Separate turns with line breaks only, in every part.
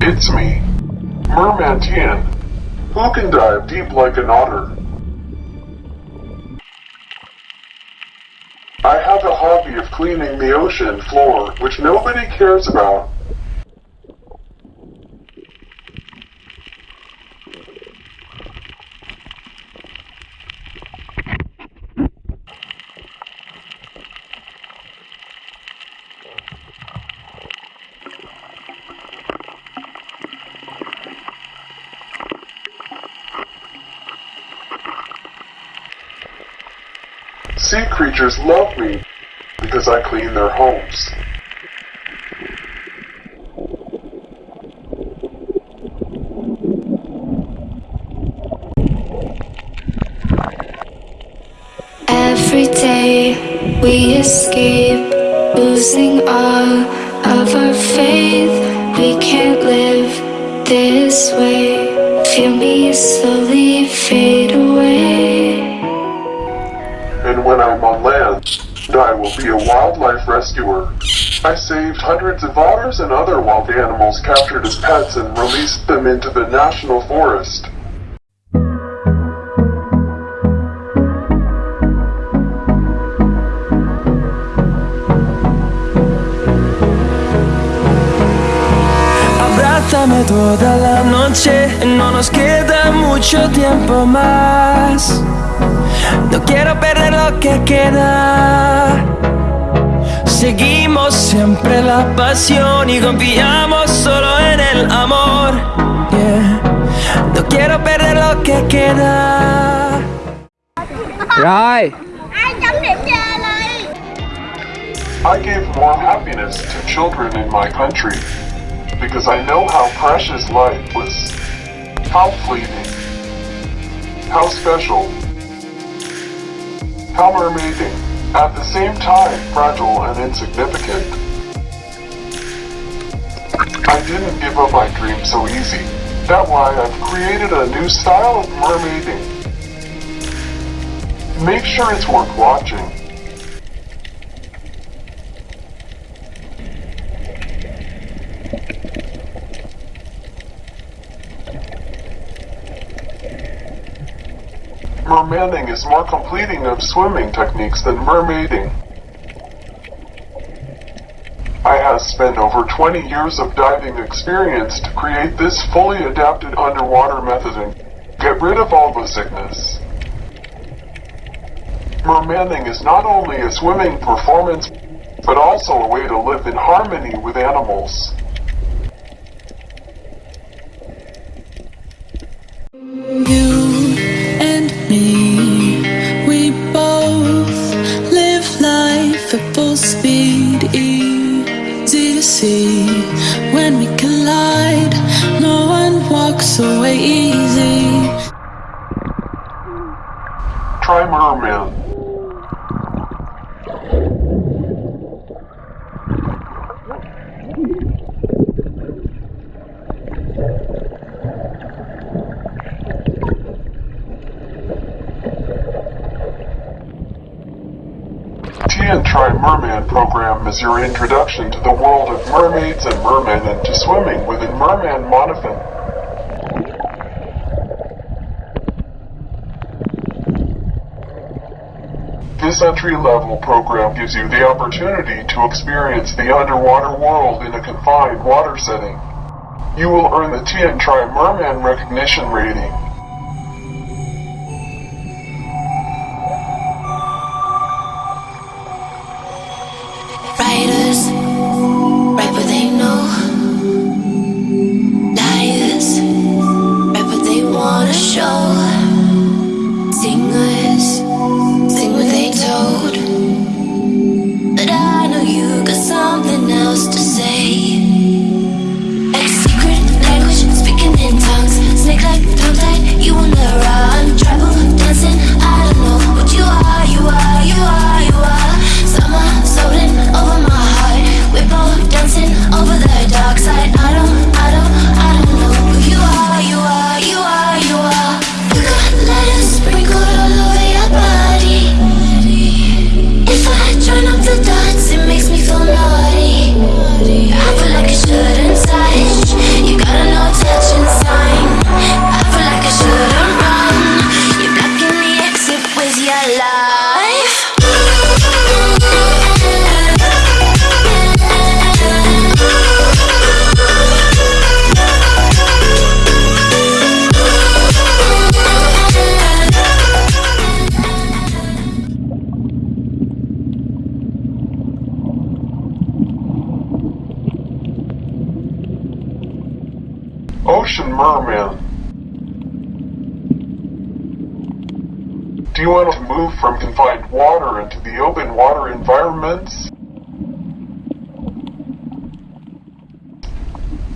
It's me, Merman Tan, who can dive deep like an otter. Have a hobby of cleaning the ocean floor, which nobody cares about. Sea creatures love me because I clean their homes.
Every day we escape, losing all of our faith. We can't live this way. Feel me slowly
will be a wildlife rescuer. I saved hundreds of otters and other wild animals captured as pets and released them into the national forest.
Abrázame toda la noche, no nos queda mucho tiempo más. No quiero perder lo que queda. Seguimos siempre la pasión y confiamos solo en el amor. Yeah. No quiero perder lo que queda.
Rồi
ai chấm điểm cho anh
I gave more happiness to children in my country because I know how precious life was, how fleeting, how special, how mermaiding, at the same time fragile and insignificant. I didn't give up my dream so easy. That's why I've created a new style of mermaiding. Make sure it's worth watching. Mermaning is more completing of swimming techniques than mermaiding. I have spent over 20 years of diving experience to create this fully adapted underwater method and get rid of all the sickness. Mermaning is not only a swimming performance, but also a way to live in harmony with animals.
You
Tien Try Merman program is your introduction to the world of mermaids and mermen and to swimming within Merman Monofin. This entry-level program gives you the opportunity to experience the underwater world in a confined water setting. You will earn the Tien Try Merman recognition rating. Do you want to move from confined water into the open water environments?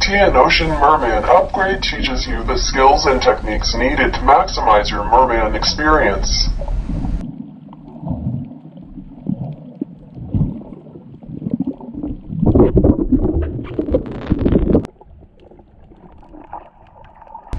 Tian Ocean Merman Upgrade teaches you the skills and techniques needed to maximize your merman experience.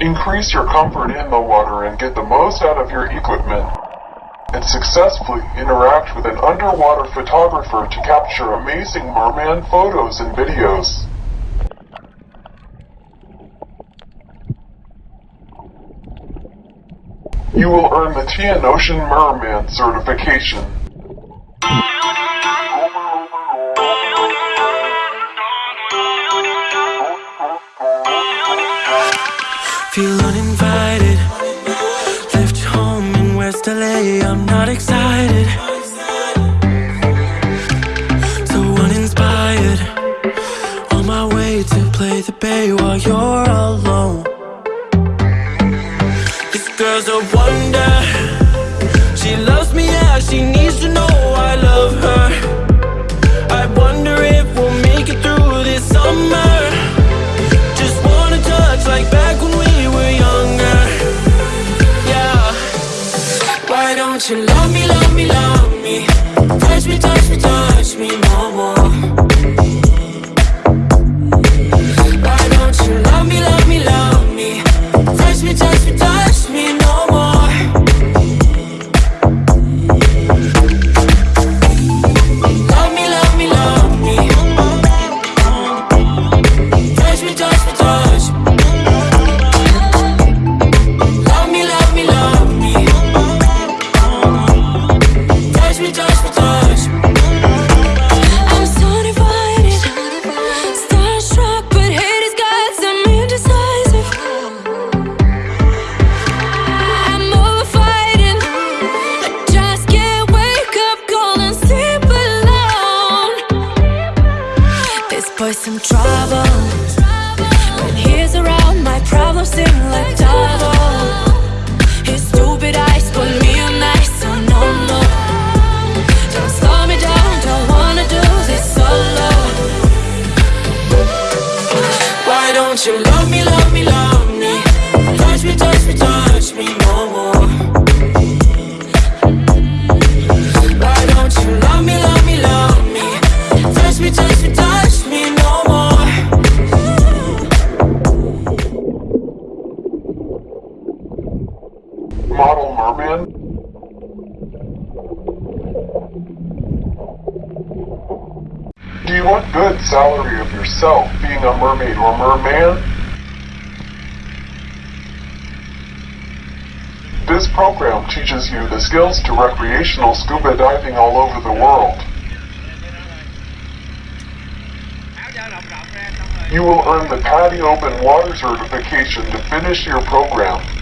Increase your comfort in the water and get the most out of your equipment and successfully interact with an underwater photographer to capture amazing merman photos and videos. You will earn the Tian Ocean Merman certification.
Feel
model merman? Do you want good salary of yourself being a mermaid or merman? This program teaches you the skills to recreational scuba diving all over the world. You will earn the PADI Open Water certification to finish your program.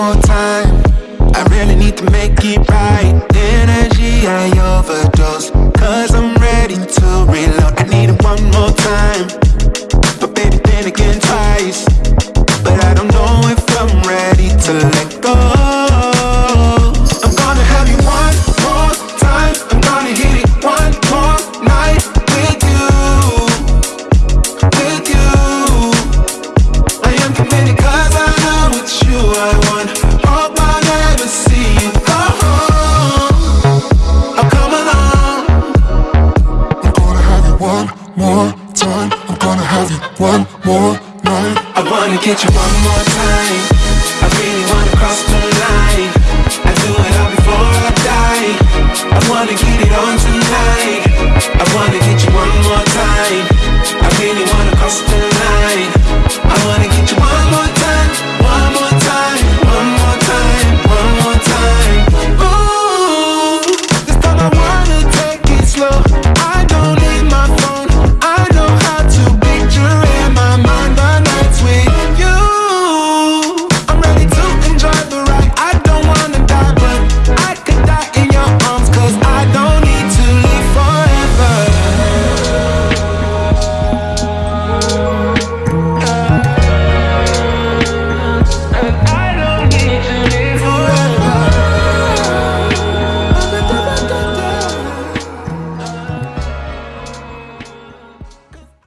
more time.